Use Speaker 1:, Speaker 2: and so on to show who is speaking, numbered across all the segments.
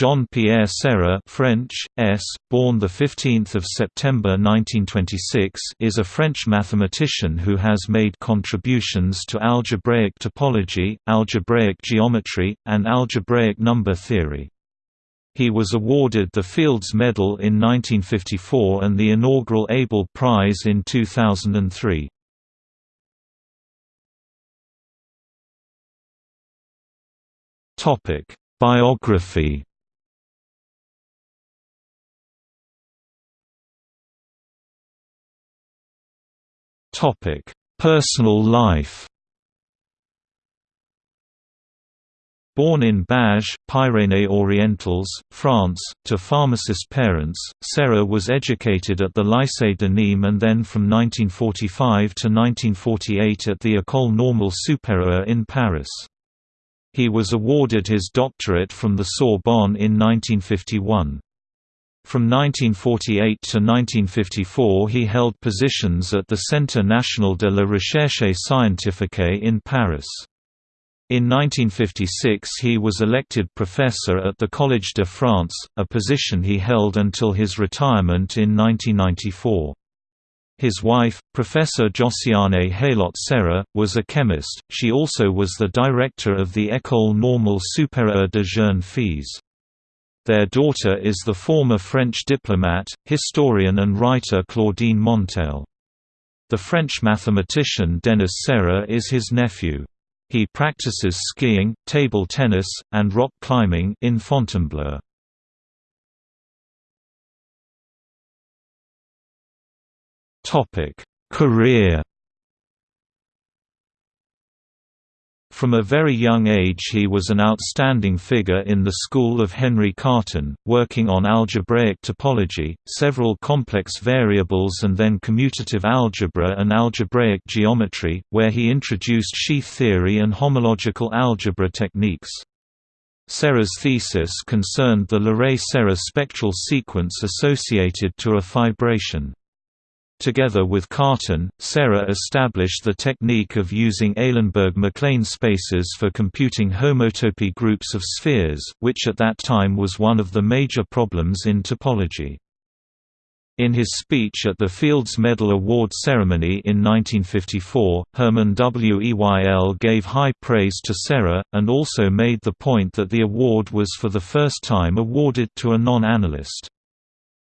Speaker 1: Jean-Pierre Serre French, S., born 15 September 1926 is a French mathematician who has made contributions to algebraic topology, algebraic geometry, and algebraic number theory. He was awarded the Fields Medal in 1954 and the inaugural Abel Prize in 2003. Biography Topic: Personal life. Born in Bages, Pyrénées-Orientales, France, to pharmacist parents, Serre was educated at the Lycée de Nîmes and then from 1945 to 1948 at the École Normale Supérieure in Paris. He was awarded his doctorate from the Sorbonne in 1951. From 1948 to 1954 he held positions at the Centre National de la Recherche Scientifique in Paris. In 1956 he was elected professor at the Collège de France, a position he held until his retirement in 1994. His wife, Professor Josiane Heulot Serre, was a chemist, she also was the director of the École Normale Supérieure de Jeunes Filles. Their daughter is the former French diplomat, historian and writer Claudine Monteil. The French mathematician Denis Serre is his nephew. He practices skiing, table tennis, and rock climbing in Fontainebleau. Career From a very young age he was an outstanding figure in the school of Henri Cartan, working on algebraic topology, several complex variables and then commutative algebra and algebraic geometry, where he introduced sheaf theory and homological algebra techniques. Serre's thesis concerned the Leray-Serre spectral sequence associated to a fibration. Together with Cartan, Serre established the technique of using Eilenberg-MacLane spaces for computing homotopy groups of spheres, which at that time was one of the major problems in topology. In his speech at the Fields Medal Award ceremony in 1954, Hermann Weyl gave high praise to Serre, and also made the point that the award was for the first time awarded to a non-analyst.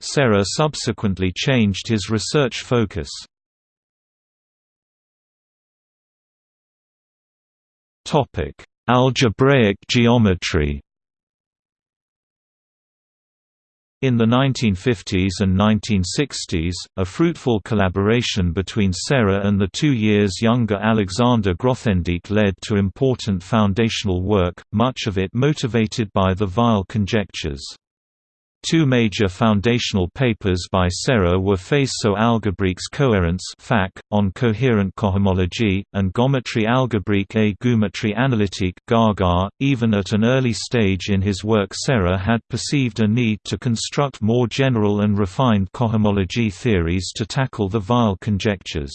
Speaker 1: Serre subsequently changed his research focus. Algebraic geometry In the 1950s and 1960s, a fruitful collaboration between Serre and the two years younger Alexander Grothendieck led to important foundational work, much of it motivated by the Weil conjectures. Two major foundational papers by Serre were Faisceaux algébriques cohérents on coherent cohomology, and Géométrie algébrique et géométrie analytique .Even at an early stage in his work Serre had perceived a need to construct more general and refined cohomology theories to tackle the Weil conjectures.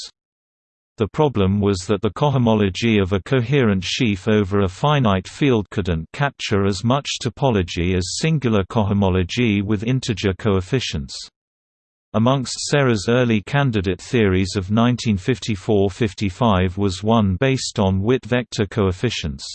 Speaker 1: The problem was that the cohomology of a coherent sheaf over a finite field couldn't capture as much topology as singular cohomology with integer coefficients. Amongst Serre's early candidate theories of 1954–55 was one based on Witt vector coefficients.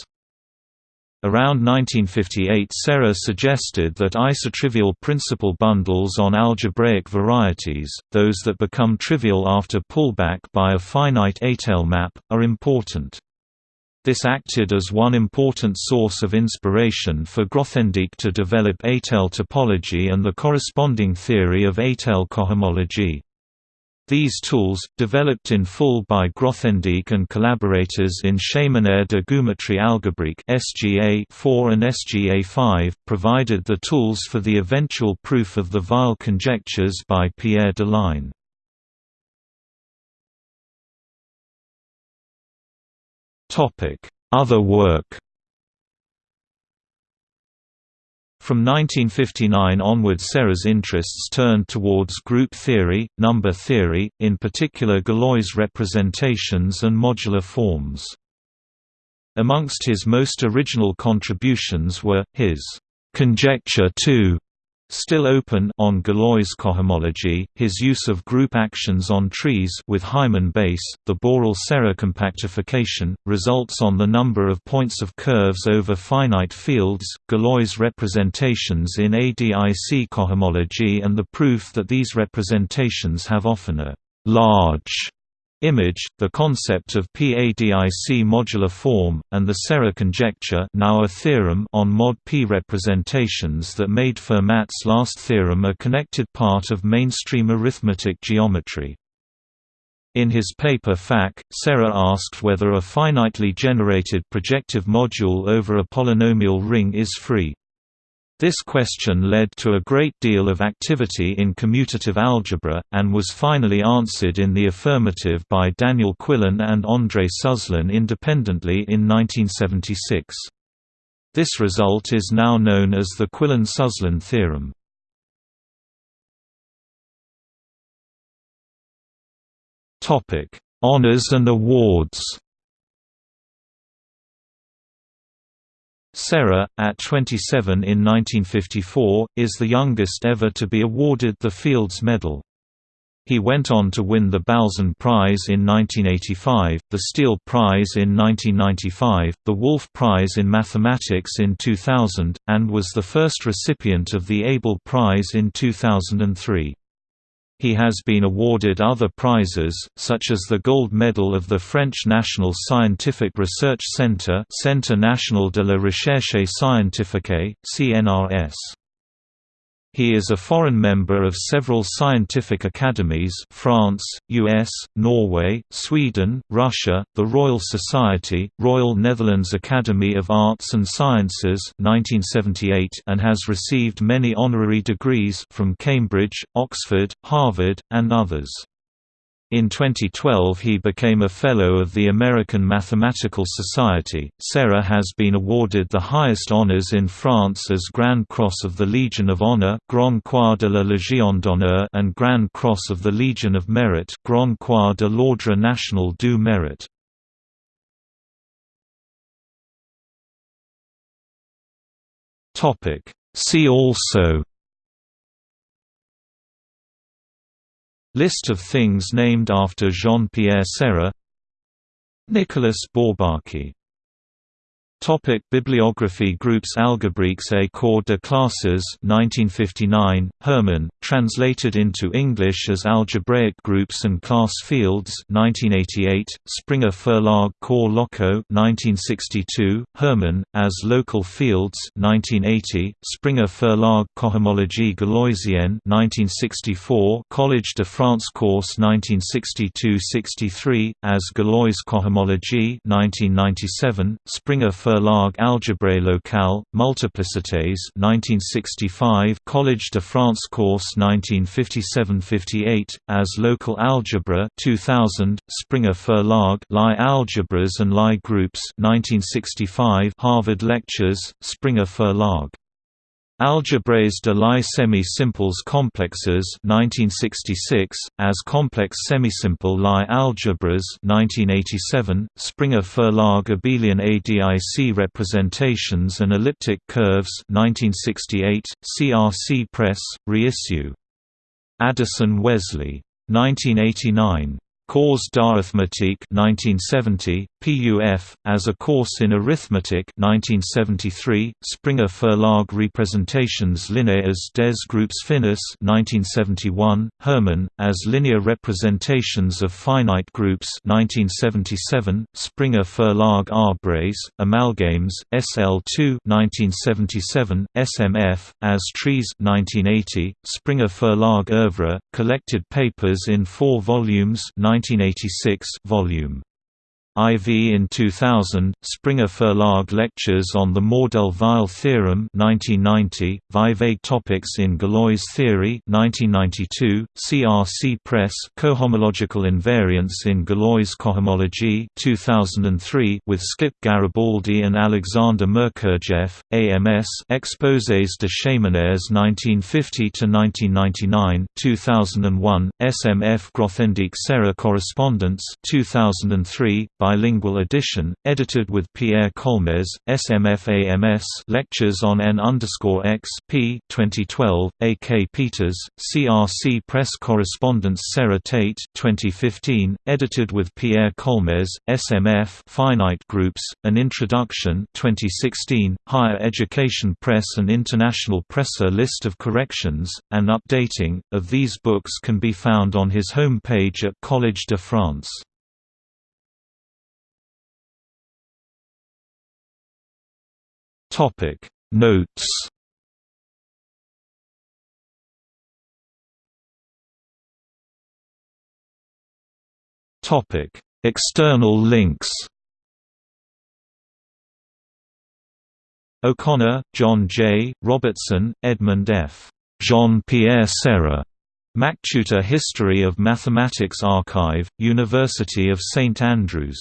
Speaker 1: Around 1958 Serre suggested that isotrivial principal bundles on algebraic varieties, those that become trivial after pullback by a finite étale map, are important. This acted as one important source of inspiration for Grothendieck to develop étale topology and the corresponding theory of étale cohomology. These tools, developed in full by Grothendieck and collaborators in Séminaire de Géométrie algébrique SGA 4 and SGA 5, provided the tools for the eventual proof of the Weil conjectures by Pierre Deligne. Other work From 1959 onward Serre's interests turned towards group theory, number theory, in particular Galois representations and modular forms. Amongst his most original contributions were, his Conjecture 2 Still open on Galois cohomology, his use of group actions on trees with Hyman Bass, the Borel-Serre compactification, results on the number of points of curves over finite fields, Galois representations in ADIC cohomology and the proof that these representations have often a large image, the concept of p-adic modular form, and the Serre conjecture now a theorem on mod P representations that made Fermat's last theorem a connected part of mainstream arithmetic geometry. In his paper FAC, Serre asked whether a finitely generated projective module over a polynomial ring is free. This question led to a great deal of activity in commutative algebra, and was finally answered in the affirmative by Daniel Quillen and André Suslin independently in 1976. This result is now known as the Quillen–Suslin theorem. Honours and awards Serre, at 27 in 1954, is the youngest ever to be awarded the Fields Medal. He went on to win the Balzan Prize in 1985, the Steele Prize in 1995, the Wolf Prize in Mathematics in 2000, and was the first recipient of the Abel Prize in 2003. He has been awarded other prizes, such as the Gold Medal of the French National Scientific Research Centre Centre National de la Recherche Scientifique, CNRS. He is a foreign member of several scientific academies France, US, Norway, Sweden, Russia, the Royal Society, Royal Netherlands Academy of Arts and Sciences 1978 and has received many honorary degrees from Cambridge, Oxford, Harvard, and others. In 2012 he became a Fellow of the American Mathematical Society. Serre has been awarded the highest honors in France as Grand Cross of the Legion of Honor Grand Croix de la Légion d'honneur and Grand Cross of the Legion of Merit Grand Croix de l'Ordre National du Mérite. See also List of things named after Jean-Pierre Serre Nicolas Bourbaki Topic bibliography Groups Algebraiques et corps de classes 1959, Hermann, translated into English as Algebraic Groups and Class Fields 1988, Springer Verlag Corps Locaux 1962, Hermann, as Local Fields 1980, Springer Verlag Cohomologie Galoisienne 1964, Collège de France Course 1962-63, as Galois Cohomologie 1997, Springer Verlag Algèbre locale, Multiplicités 1965 Collège de France Course 1957–58, as Local Algebra 2000, Springer Verlag Lie Algebras and Lie Groups 1965 Harvard Lectures, Springer Verlag Algèbres de Lie semi-simples complexes 1966, as complex semisimple Lie algebras 1987, Springer Verlag Abelian ADIC representations and elliptic curves 1968, CRC Press, reissue. Addison Wesley. 1989. Cours d'arithmétique 1970, PUF, as a course in arithmetic 1973, Springer Verlag Representations linéaires des groupes finis 1971, Hermann, as linear representations of finite groups 1977, Springer Verlag Arbres, Amalgames, SL2 1977, SMF, as trees 1980, Springer Verlag Oeuvre, collected papers in four volumes 1986 volume IV in 2000, Springer Verlag Lectures on the Mordell-Weil Theorem 1990, Vieweg Topics in Galois Theory 1992, CRC Press Cohomological Invariants in Galois Cohomology 2003 with Skip Garibaldi and Alexander Merkurjev, AMS Exposés de Séminaires 1950–1999 2001, SMF Grothendieck Serre Correspondence 2003, by bilingual edition, edited with Pierre Colmez, SMFAMS Lectures on N X p 2012, A. K. Peters, CRC Press Correspondence Serre Tate 2015, edited with Pierre Colmez, SMF Finite Groups, An Introduction 2016, Higher Education Press and International Presser List of corrections, and updating, of these books can be found on his home page at Collège de France. Topic Notes Topic External links O'Connor, John J., Robertson, Edmund F. Jean-Pierre Serre. MacTutor History of Mathematics Archive, University of St Andrews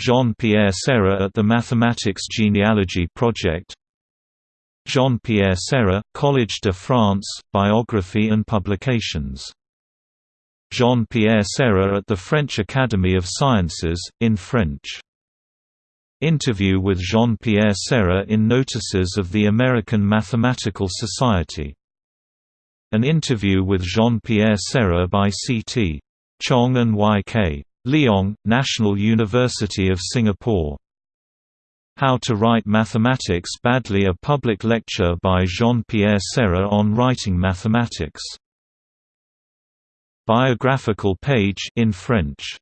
Speaker 1: Jean-Pierre Serre at the Mathematics Genealogy Project Jean-Pierre Serre, Collège de France, Biography and Publications. Jean-Pierre Serre at the French Academy of Sciences, in French. Interview with Jean-Pierre Serre in Notices of the American Mathematical Society. An interview with Jean-Pierre Serre by C.T. Chong and Y.K. Leong, National University of Singapore. How to Write Mathematics Badly A public lecture by Jean-Pierre Serre on writing mathematics. Biographical page in French